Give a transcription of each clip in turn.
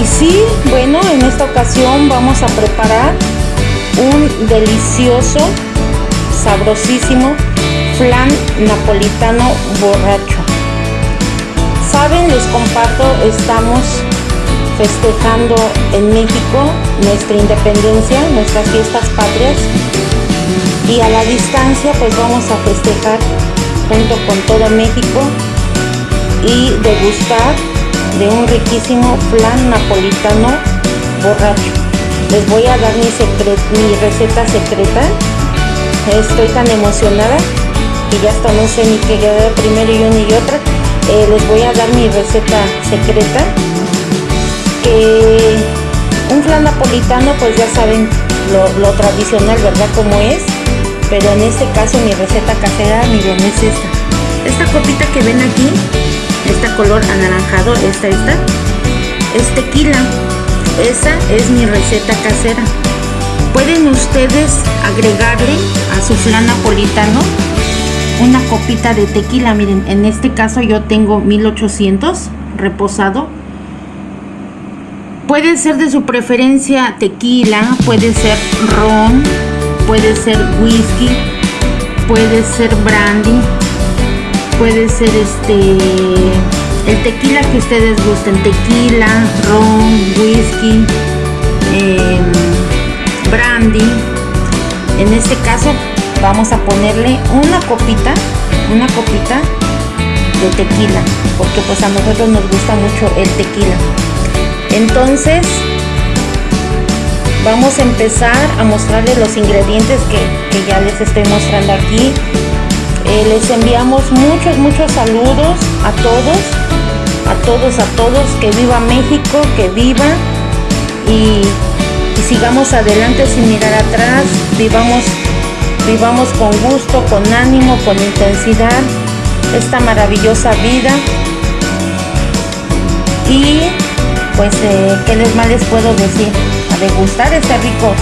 Y sí, bueno, en esta ocasión vamos a preparar un delicioso, sabrosísimo flan napolitano borracho. Saben, les comparto, estamos festejando en México nuestra independencia, nuestras fiestas patrias y a la distancia pues vamos a festejar junto con todo México y degustar de un riquísimo flan napolitano borracho. Les voy a dar mi, mi receta secreta. Estoy tan emocionada que ya hasta no sé ni qué quedar primero y una y otra. Eh, les voy a dar mi receta secreta. Que un flan napolitano pues ya saben lo, lo tradicional, ¿verdad? Como es pero en este caso mi receta casera, miren, es esta. Esta copita que ven aquí, esta color anaranjado, esta, esta, es tequila. Esa es mi receta casera. Pueden ustedes agregarle a su flan napolitano una copita de tequila. Miren, en este caso yo tengo 1800 reposado. Puede ser de su preferencia tequila, puede ser ron, puede ser whisky, puede ser brandy, puede ser este el tequila que ustedes gusten, tequila, ron, whisky, em, brandy. En este caso vamos a ponerle una copita, una copita de tequila, porque pues a nosotros nos gusta mucho el tequila. Entonces vamos a empezar a mostrarles los ingredientes que, ya les estoy mostrando aquí eh, les enviamos muchos muchos saludos a todos a todos a todos que viva México que viva y, sigamos adelante sin mirar atrás vivamos vivamos con gusto con ánimo con intensidad esta maravillosa vida y pues eh, qué les más les puedo decir degustar este rico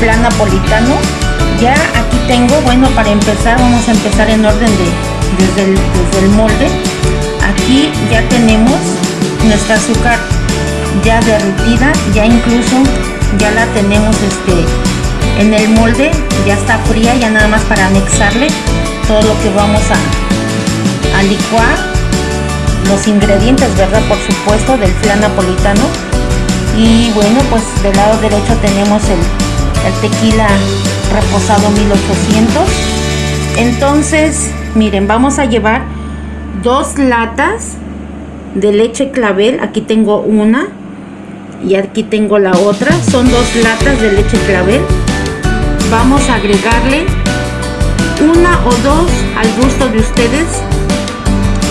flan napolitano. Ya aquí tengo, bueno, para empezar, vamos a empezar en orden de desde el, molde. Aquí ya tenemos nuestra azúcar ya derretida, ya incluso ya la tenemos este en el molde, ya está fría, ya nada más para anexarle todo lo que vamos a, a licuar los ingredientes, ¿verdad? Por supuesto, del flan napolitano y bueno pues del lado derecho tenemos el, tequila reposado 1800 entonces miren vamos a llevar dos latas de leche clavel. Aquí tengo una y aquí tengo la otra. Son dos latas de leche clavel. Vamos a agregarle una o dos al gusto de ustedes.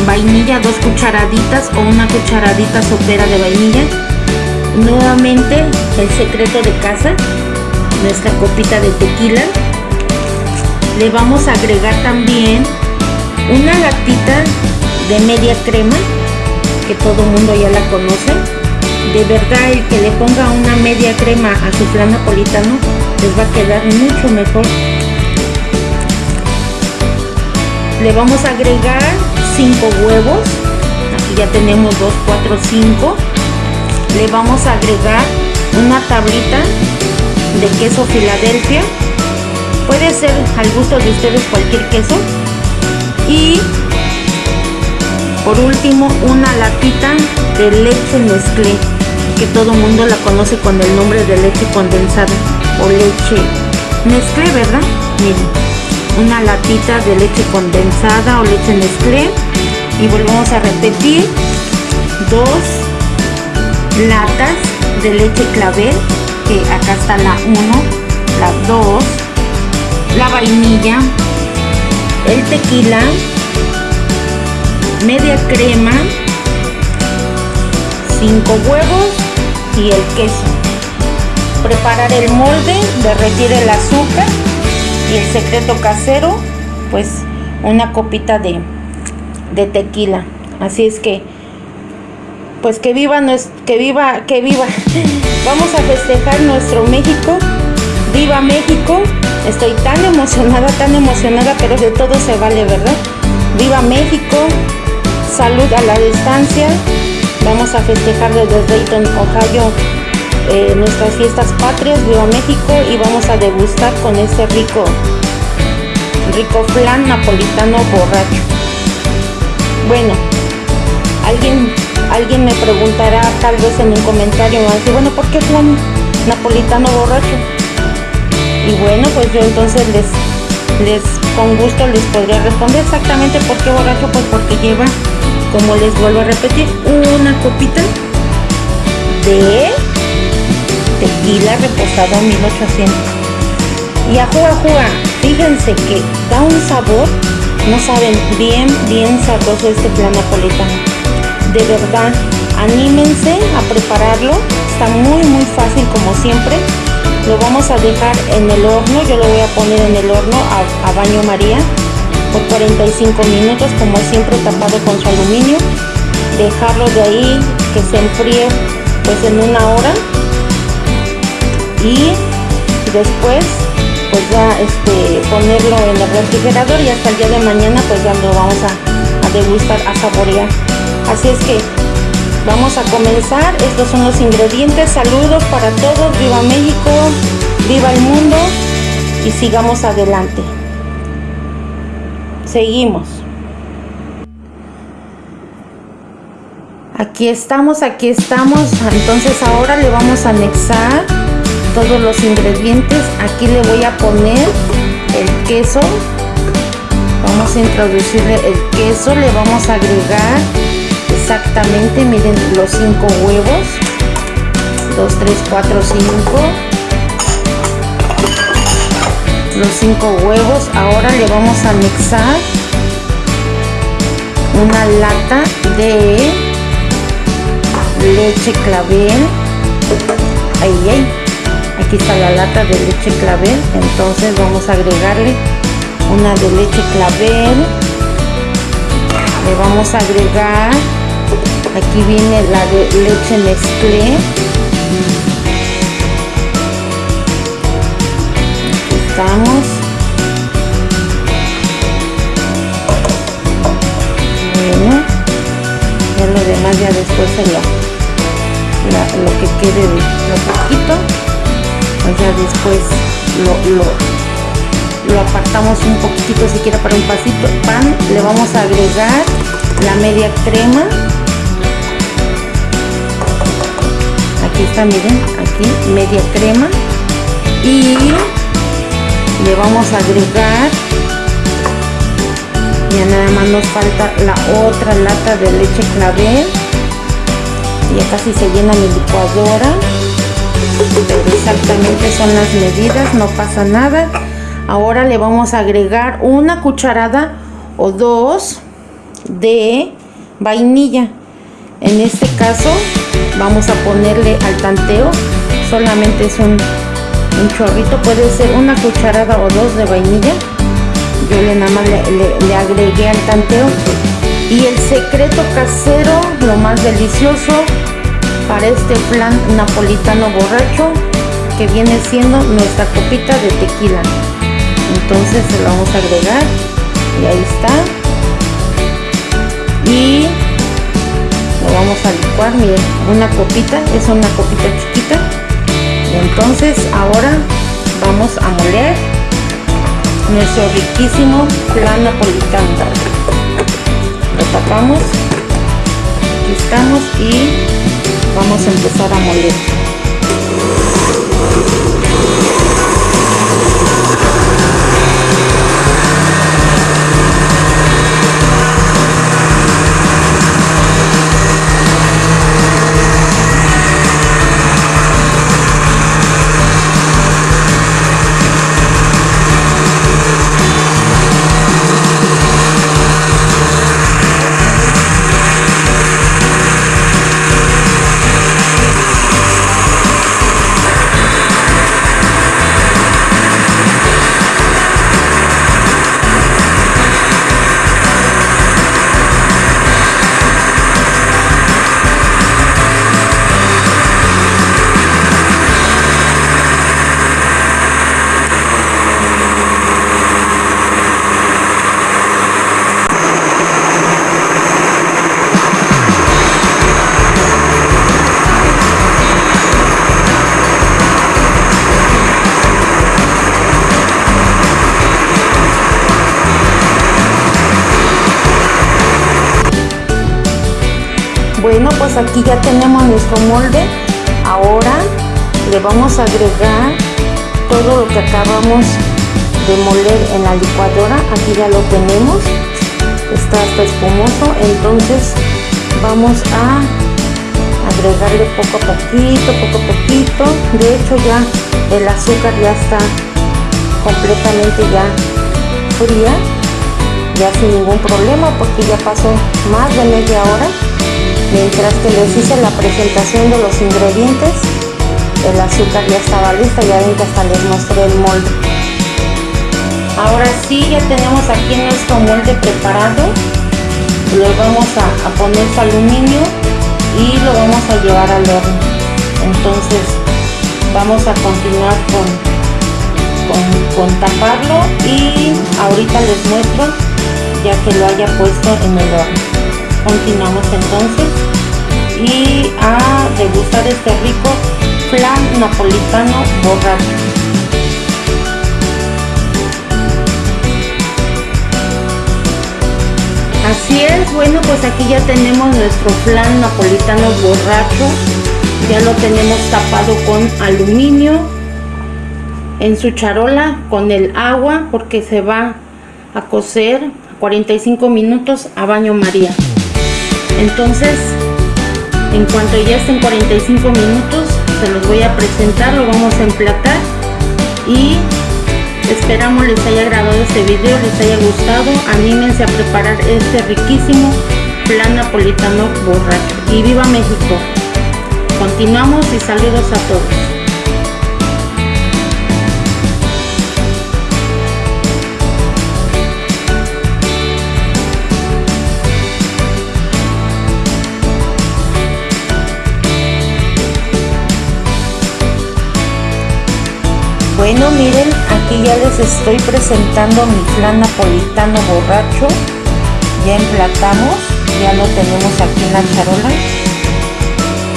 Vainilla dos cucharaditas o una cucharadita sopera de vainilla. Nuevamente el secreto de casa nuestra copita de tequila. Le vamos a agregar también una latita de media crema que todo mundo ya la conoce. De verdad el que le ponga una media crema a su flan napolitano les va a quedar mucho mejor. Le vamos a agregar 5 huevos. Aquí ya tenemos 2, 4, 5 le vamos a agregar una tablita de queso Filadelfia. Puede ser al gusto de ustedes cualquier queso. Y por último una latita de leche Nestlé que todo mundo la conoce con el nombre de leche condensada o leche Nestlé verdad miren una latita de leche condensada o leche Nestlé y volvemos a repetir dos latas de leche clavel que acá está la 1 la 2 la vainilla el tequila media crema 5 huevos y el queso. Preparar el molde derretir el azúcar y el secreto casero pues una copita de, de tequila. Así es que pues que viva, que viva, que viva. Vamos a festejar nuestro México. Viva México. Estoy tan emocionada, tan emocionada, pero de todo se vale, ¿verdad? Viva México. salud a la distancia. Vamos a festejar desde Dayton, Ohio, eh, nuestras fiestas patrias, Viva México, y vamos a degustar con este rico, rico flan napolitano borracho. Bueno, alguien, alguien me preguntará tal vez en un comentario, me va a decir, bueno, ¿por qué flan napolitano borracho? Y bueno, pues yo entonces les, les con gusto les podría responder exactamente por qué borracho, pues porque lleva, como les vuelvo a repetir, una copita de tequila reposado a 1800. Y a jugar, fíjense que da un sabor, no saben, bien, bien sabroso este plan napolitano. De verdad, anímense a prepararlo, está muy, muy fácil como siempre. Lo vamos a dejar en el horno. Yo lo voy a poner en el horno a, baño maría por 45 minutos como siempre tapado con su aluminio. Dejarlo de ahí que se enfríe pues en una hora. Y después pues ya este ponerlo en el refrigerador y hasta el día de mañana pues ya lo vamos a, a degustar a saborear así es que Vamos a comenzar, estos son los ingredientes, saludos para todos, viva México, viva el mundo. Y sigamos adelante. Seguimos. Aquí estamos, aquí estamos, entonces ahora le vamos a anexar todos los ingredientes, aquí le voy a poner el queso, vamos a introducirle el queso, le vamos a agregar exactamente, miren los 5 huevos. 2, 3, 4, 5. Los 5 huevos. Ahora le vamos a anexar una lata de leche clavel. Ahí. Aquí está la lata de leche clavel. Entonces vamos a agregarle una de leche clavel. Le vamos a agregar aquí viene la de leche mezclé. Aquí estamos. Bueno ya lo demás ya después se lo, que quede de lo poquito. Pues ya después lo, lo, lo apartamos un poquitito si quiere para un pasito. Pan le vamos a agregar la media crema aquí está miren aquí media crema. Y le vamos a agregar ya nada más nos falta la otra lata de leche clavel. Ya casi se llena mi licuadora. Pero exactamente son las medidas no pasa nada. Ahora le vamos a agregar una cucharada o dos de vainilla. En este caso vamos a ponerle al tanteo. Solamente es un, un chorrito puede ser una cucharada o dos de vainilla. Yo le nada más le, agregué al tanteo. Y el secreto casero lo más delicioso para este flan napolitano borracho que viene siendo nuestra copita de tequila. Entonces se lo vamos a agregar. Y ahí está. Y vamos a licuar miren una copita es una copita chiquita. Y entonces ahora vamos a moler nuestro riquísimo plan napolitano. Lo tapamos aquí estamos y vamos a empezar a moler pues aquí ya tenemos nuestro molde. Ahora le vamos a agregar todo lo que acabamos de moler en la licuadora. Aquí ya lo tenemos. Está hasta espumoso. Entonces vamos a agregarle poco a poquito, poco a poquito. De hecho ya el azúcar ya está completamente ya fría ya sin ningún problema porque ya pasó más de media hora mientras que les hice la presentación de los ingredientes el azúcar ya estaba lista ya ven que hasta les mostré el molde. Ahora sí ya tenemos aquí nuestro molde preparado. Lo vamos a, poner su aluminio y lo vamos a llevar al horno. Entonces vamos a continuar con, con, con taparlo y ahorita les muestro ya que lo haya puesto en el horno. Continuamos entonces y a degustar este rico flan napolitano borracho así es bueno pues aquí ya tenemos nuestro flan napolitano borracho ya lo tenemos tapado con aluminio en su charola con el agua porque se va a cocer 45 minutos a baño María. Entonces, en cuanto ya estén 45 minutos, se los voy a presentar, lo vamos a emplatar y esperamos les haya agradado este video, les haya gustado, anímense a preparar este riquísimo plan napolitano borracho. Y viva México. Continuamos y saludos a todos. Bueno, miren, aquí ya les estoy presentando mi flan napolitano borracho. Ya emplatamos, ya lo tenemos aquí en la charola.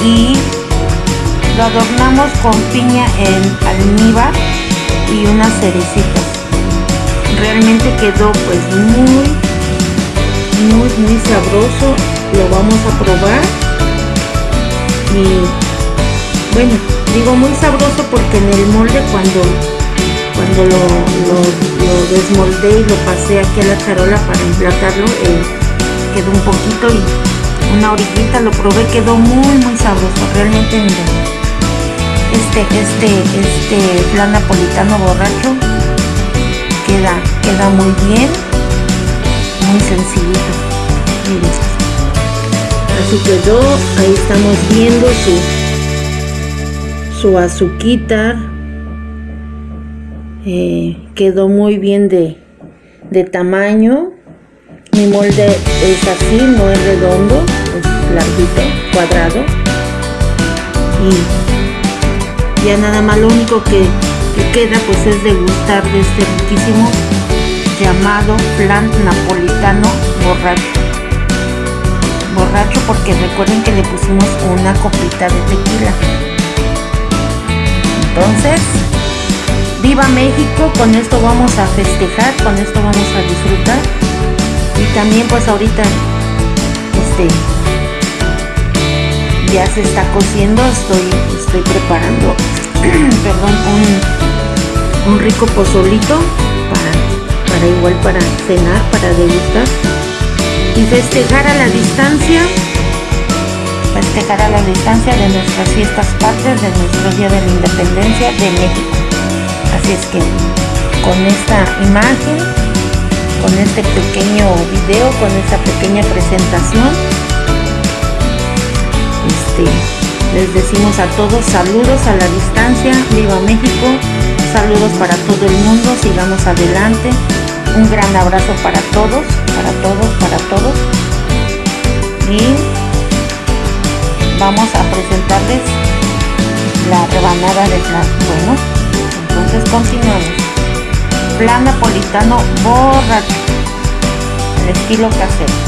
Y lo adornamos con piña en almíbar y unas cerecitas. Realmente quedó pues muy, muy, muy sabroso. Lo vamos a probar. Y bueno, digo muy sabroso porque en el molde cuando cuando lo, lo, desmoldé y lo pasé aquí a la charola para emplatarlo eh, quedó un poquito y una orillita lo probé quedó muy muy sabroso realmente miren este este este flan napolitano borracho queda queda muy bien muy sencillito miren así quedó ahí estamos viendo su su azuquita eh, quedó muy bien de, de tamaño. Mi molde es así no es redondo es larguito cuadrado. Y ya nada más lo único que, que queda pues es degustar de este riquísimo llamado plan napolitano borracho. Borracho porque recuerden que le pusimos una copita de tequila entonces, viva México, con esto vamos a festejar, con esto vamos a disfrutar. Y también pues ahorita, este, ya se está cociendo, estoy, estoy preparando, perdón, un, un rico pozolito para, para igual para cenar, para degustar y festejar a la distancia festejar a la distancia de nuestras fiestas patrias, de nuestro Día de la Independencia de México. Así es que con esta imagen, con este pequeño video, con esta pequeña presentación, este, les decimos a todos saludos a la distancia, viva México, saludos para todo el mundo, sigamos adelante, un gran abrazo para todos, para todos, para todos. Y vamos a presentarles la rebanada de flan. Bueno, entonces continuamos. Flan napolitano borracho, el estilo casero.